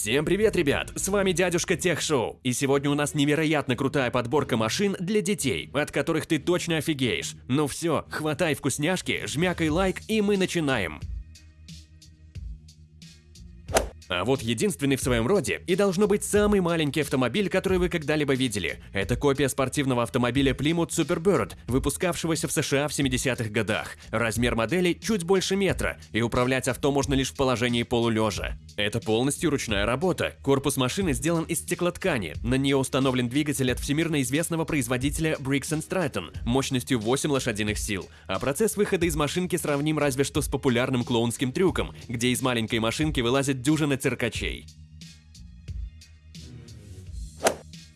Всем привет, ребят! С вами дядюшка Тех Шоу, и сегодня у нас невероятно крутая подборка машин для детей, от которых ты точно офигеешь. Ну все, хватай вкусняшки, жмякай лайк, и мы начинаем. А вот единственный в своем роде и должно быть самый маленький автомобиль, который вы когда-либо видели. Это копия спортивного автомобиля Plymouth Superbird, выпускавшегося в США в 70-х годах. Размер модели чуть больше метра, и управлять авто можно лишь в положении полулежа. Это полностью ручная работа. Корпус машины сделан из стеклоткани. На нее установлен двигатель от всемирно известного производителя Briggs Stratton мощностью 8 лошадиных сил. А процесс выхода из машинки сравним разве что с популярным клоунским трюком, где из маленькой машинки вылазит дюжина циркачей.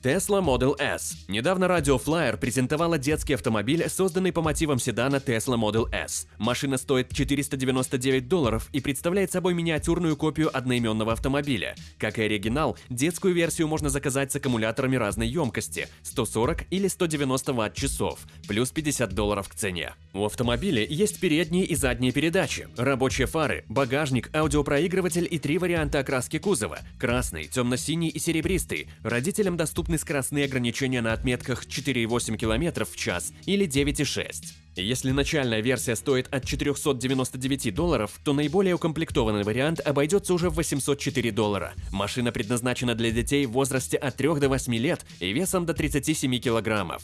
Tesla Model S. Недавно Radio Flyer презентовала детский автомобиль, созданный по мотивам седана Tesla Model S. Машина стоит 499 долларов и представляет собой миниатюрную копию одноименного автомобиля. Как и оригинал, детскую версию можно заказать с аккумуляторами разной емкости – 140 или 190 ватт-часов, плюс 50 долларов к цене. У автомобиля есть передние и задние передачи, рабочие фары, багажник, аудиопроигрыватель и три варианта окраски кузова – красный, темно-синий и серебристый. Родителям доступны скоростные ограничения на отметках 4,8 км в час или 9,6. Если начальная версия стоит от 499 долларов, то наиболее укомплектованный вариант обойдется уже в 804 доллара. Машина предназначена для детей в возрасте от 3 до 8 лет и весом до 37 килограммов.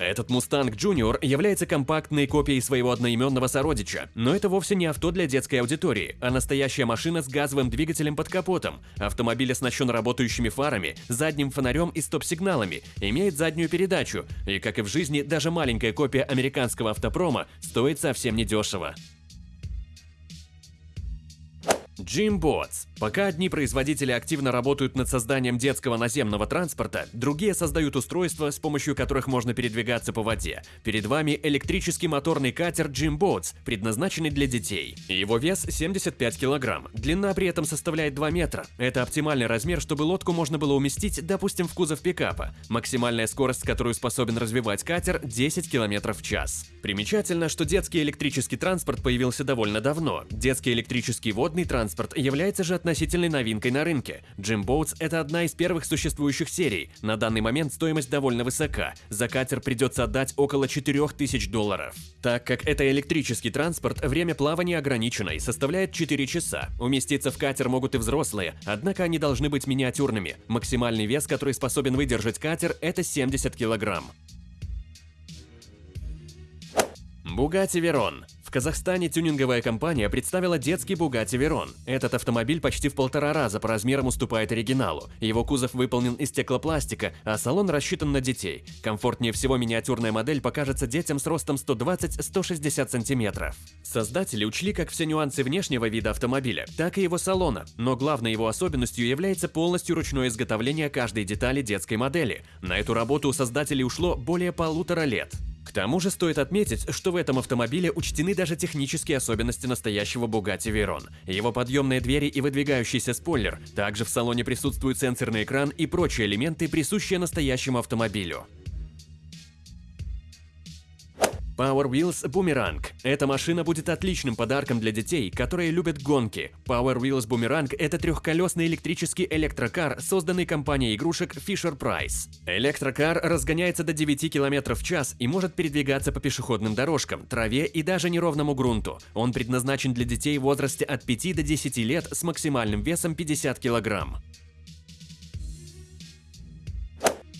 Этот Mustang Junior является компактной копией своего одноименного сородича, но это вовсе не авто для детской аудитории, а настоящая машина с газовым двигателем под капотом. Автомобиль оснащен работающими фарами, задним фонарем и стоп-сигналами, имеет заднюю передачу, и, как и в жизни, даже маленькая копия американского автопрома стоит совсем недешево. Jimbots. Пока одни производители активно работают над созданием детского наземного транспорта, другие создают устройства, с помощью которых можно передвигаться по воде. Перед вами электрический моторный катер Jimbots, предназначенный для детей. Его вес 75 килограмм, длина при этом составляет 2 метра. Это оптимальный размер, чтобы лодку можно было уместить, допустим, в кузов пикапа. Максимальная скорость, которую способен развивать катер – 10 км в час. Примечательно, что детский электрический транспорт появился довольно давно. Детский электрический водный транспорт является же относительной новинкой на рынке. Jimboats – это одна из первых существующих серий. На данный момент стоимость довольно высока. За катер придется отдать около 4000 долларов. Так как это электрический транспорт, время плавания ограничено и составляет 4 часа. Уместиться в катер могут и взрослые, однако они должны быть миниатюрными. Максимальный вес, который способен выдержать катер – это 70 килограмм. Bugatti Veyron. В Казахстане тюнинговая компания представила детский Bugatti Veyron. Этот автомобиль почти в полтора раза по размерам уступает оригиналу. Его кузов выполнен из стеклопластика, а салон рассчитан на детей. Комфортнее всего миниатюрная модель покажется детям с ростом 120-160 сантиметров. Создатели учли как все нюансы внешнего вида автомобиля, так и его салона, но главной его особенностью является полностью ручное изготовление каждой детали детской модели. На эту работу у создателей ушло более полутора лет. К тому же стоит отметить, что в этом автомобиле учтены даже технические особенности настоящего Bugatti Veyron. Его подъемные двери и выдвигающийся спойлер. Также в салоне присутствует сенсорный экран и прочие элементы, присущие настоящему автомобилю. Power Wheels Boomerang. Эта машина будет отличным подарком для детей, которые любят гонки. Power Wheels Boomerang – это трехколесный электрический электрокар, созданный компанией игрушек Fisher-Price. Электрокар разгоняется до 9 км в час и может передвигаться по пешеходным дорожкам, траве и даже неровному грунту. Он предназначен для детей в возрасте от 5 до 10 лет с максимальным весом 50 кг.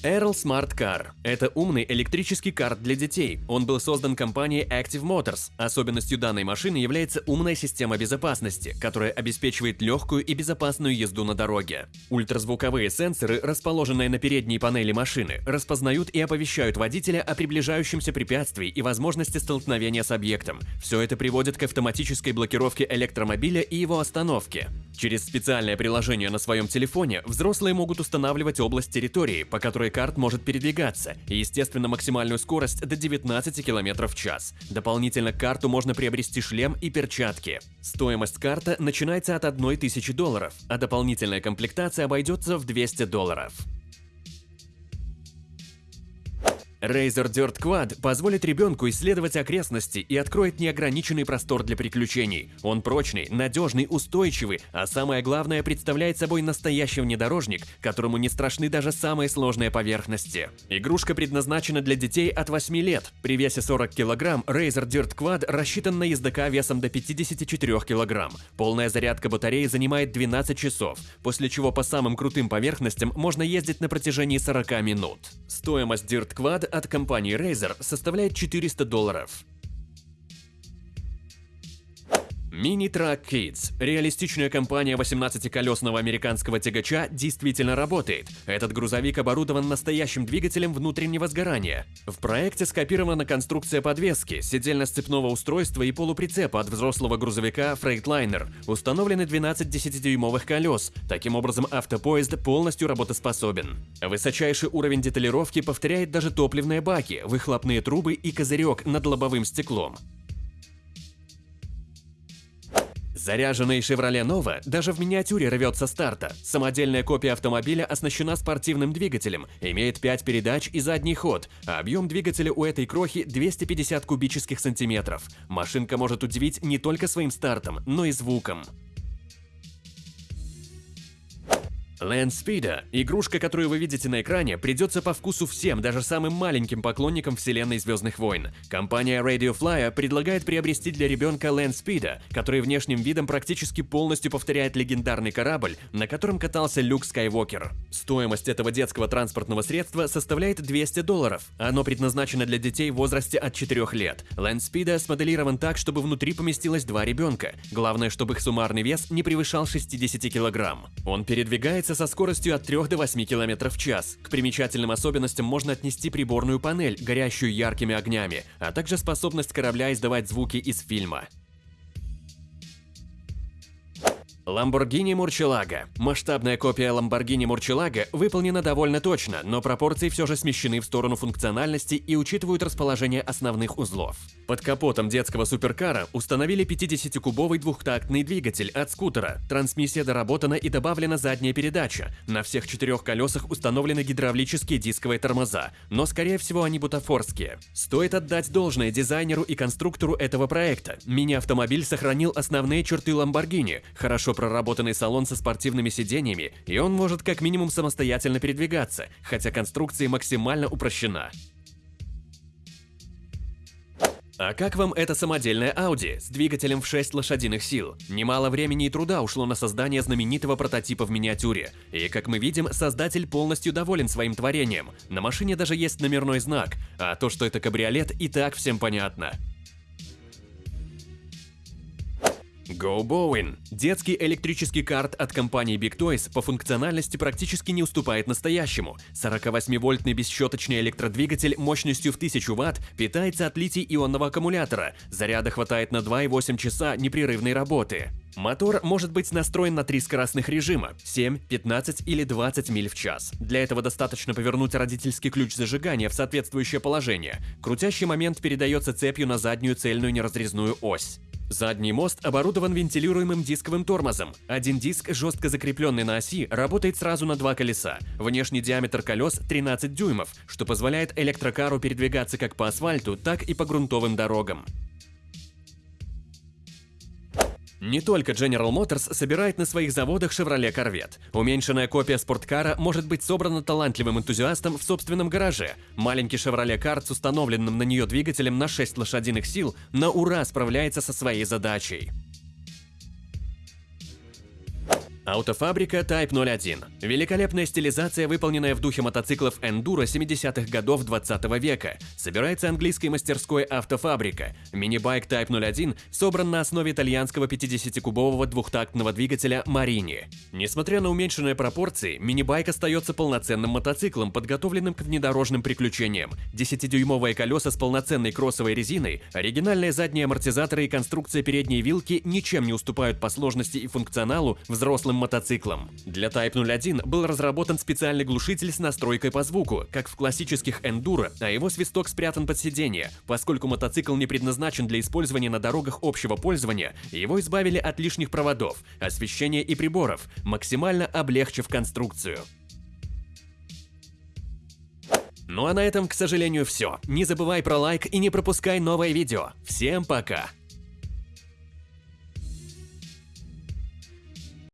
Earl Smart Car – это умный электрический карт для детей. Он был создан компанией Active Motors. Особенностью данной машины является умная система безопасности, которая обеспечивает легкую и безопасную езду на дороге. Ультразвуковые сенсоры, расположенные на передней панели машины, распознают и оповещают водителя о приближающемся препятствии и возможности столкновения с объектом. Все это приводит к автоматической блокировке электромобиля и его остановке. Через специальное приложение на своем телефоне взрослые могут устанавливать область территории, по которой карт может передвигаться, и, естественно, максимальную скорость до 19 км в час. Дополнительно к карту можно приобрести шлем и перчатки. Стоимость карта начинается от 1000 долларов, а дополнительная комплектация обойдется в 200 долларов. Razer Dirt Quad позволит ребенку исследовать окрестности и откроет неограниченный простор для приключений. Он прочный, надежный, устойчивый, а самое главное представляет собой настоящий внедорожник, которому не страшны даже самые сложные поверхности. Игрушка предназначена для детей от 8 лет. При весе 40 кг Razer Dirt Quad рассчитан на ездока весом до 54 кг. Полная зарядка батареи занимает 12 часов, после чего по самым крутым поверхностям можно ездить на протяжении 40 минут. Стоимость Dirt Quad от компании Razer составляет 400 долларов. Mini Truck Kids. Реалистичная компания 18-колесного американского тягача действительно работает. Этот грузовик оборудован настоящим двигателем внутреннего сгорания. В проекте скопирована конструкция подвески, седельно-сцепного устройства и полуприцепа от взрослого грузовика Freightliner. Установлены 12 10-дюймовых колес. Таким образом, автопоезд полностью работоспособен. Высочайший уровень деталировки повторяет даже топливные баки, выхлопные трубы и козырек над лобовым стеклом. Заряженный Chevrolet Nova даже в миниатюре рвется старта. Самодельная копия автомобиля оснащена спортивным двигателем, имеет 5 передач и задний ход, а объем двигателя у этой крохи 250 кубических сантиметров. Машинка может удивить не только своим стартом, но и звуком. Land игрушка, которую вы видите на экране, придется по вкусу всем, даже самым маленьким поклонникам вселенной Звездных войн. Компания Radio Flyer предлагает приобрести для ребенка Land который внешним видом практически полностью повторяет легендарный корабль, на котором катался Люк Скайуокер. Стоимость этого детского транспортного средства составляет 200 долларов. Оно предназначено для детей в возрасте от 4 лет. Land смоделирован так, чтобы внутри поместилось два ребенка. Главное, чтобы их суммарный вес не превышал 60 килограмм. Он передвигается двигается со скоростью от 3 до 8 км в час. К примечательным особенностям можно отнести приборную панель, горящую яркими огнями, а также способность корабля издавать звуки из фильма. Lamborghini Murcielago. Масштабная копия Lamborghini Murcielago выполнена довольно точно, но пропорции все же смещены в сторону функциональности и учитывают расположение основных узлов. Под капотом детского суперкара установили 50-кубовый двухтактный двигатель от скутера, трансмиссия доработана и добавлена задняя передача, на всех четырех колесах установлены гидравлические дисковые тормоза, но скорее всего они бутафорские. Стоит отдать должное дизайнеру и конструктору этого проекта. Мини-автомобиль сохранил основные черты Lamborghini, хорошо проработанный салон со спортивными сиденьями, и он может как минимум самостоятельно передвигаться, хотя конструкция максимально упрощена. А как вам эта самодельная Audi с двигателем в 6 лошадиных сил? Немало времени и труда ушло на создание знаменитого прототипа в миниатюре. И, как мы видим, создатель полностью доволен своим творением. На машине даже есть номерной знак, а то, что это кабриолет, и так всем понятно. Go Bowen. Детский электрический карт от компании Big Toys по функциональности практически не уступает настоящему. 48-вольтный бесщеточный электродвигатель мощностью в 1000 Вт питается от литий-ионного аккумулятора. Заряда хватает на 2,8 часа непрерывной работы. Мотор может быть настроен на три скоростных режима – 7, 15 или 20 миль в час. Для этого достаточно повернуть родительский ключ зажигания в соответствующее положение. Крутящий момент передается цепью на заднюю цельную неразрезную ось. Задний мост оборудован вентилируемым дисковым тормозом. Один диск, жестко закрепленный на оси, работает сразу на два колеса. Внешний диаметр колес 13 дюймов, что позволяет электрокару передвигаться как по асфальту, так и по грунтовым дорогам. Не только General Motors собирает на своих заводах Chevrolet Corvette. Уменьшенная копия спорткара может быть собрана талантливым энтузиастом в собственном гараже. Маленький Chevrolet Cart с установленным на нее двигателем на 6 лошадиных сил на ура справляется со своей задачей. Автофабрика Type 01. Великолепная стилизация, выполненная в духе мотоциклов Enduro 70-х годов 20 века. Собирается английской мастерской Автофабрика. Мини-байк Type 01 собран на основе итальянского 50-кубового двухтактного двигателя Marini. Несмотря на уменьшенные пропорции, мини-байк остается полноценным мотоциклом, подготовленным к внедорожным приключениям. 10-дюймовые колеса с полноценной кроссовой резиной, оригинальные задние амортизаторы и конструкция передней вилки ничем не уступают по сложности и функционалу взрослым мотоциклом. Для Type 01 был разработан специальный глушитель с настройкой по звуку, как в классических Enduro, а его свисток спрятан под сиденье. Поскольку мотоцикл не предназначен для использования на дорогах общего пользования, его избавили от лишних проводов, освещения и приборов, максимально облегчив конструкцию. Ну а на этом, к сожалению, все. Не забывай про лайк и не пропускай новое видео. Всем пока!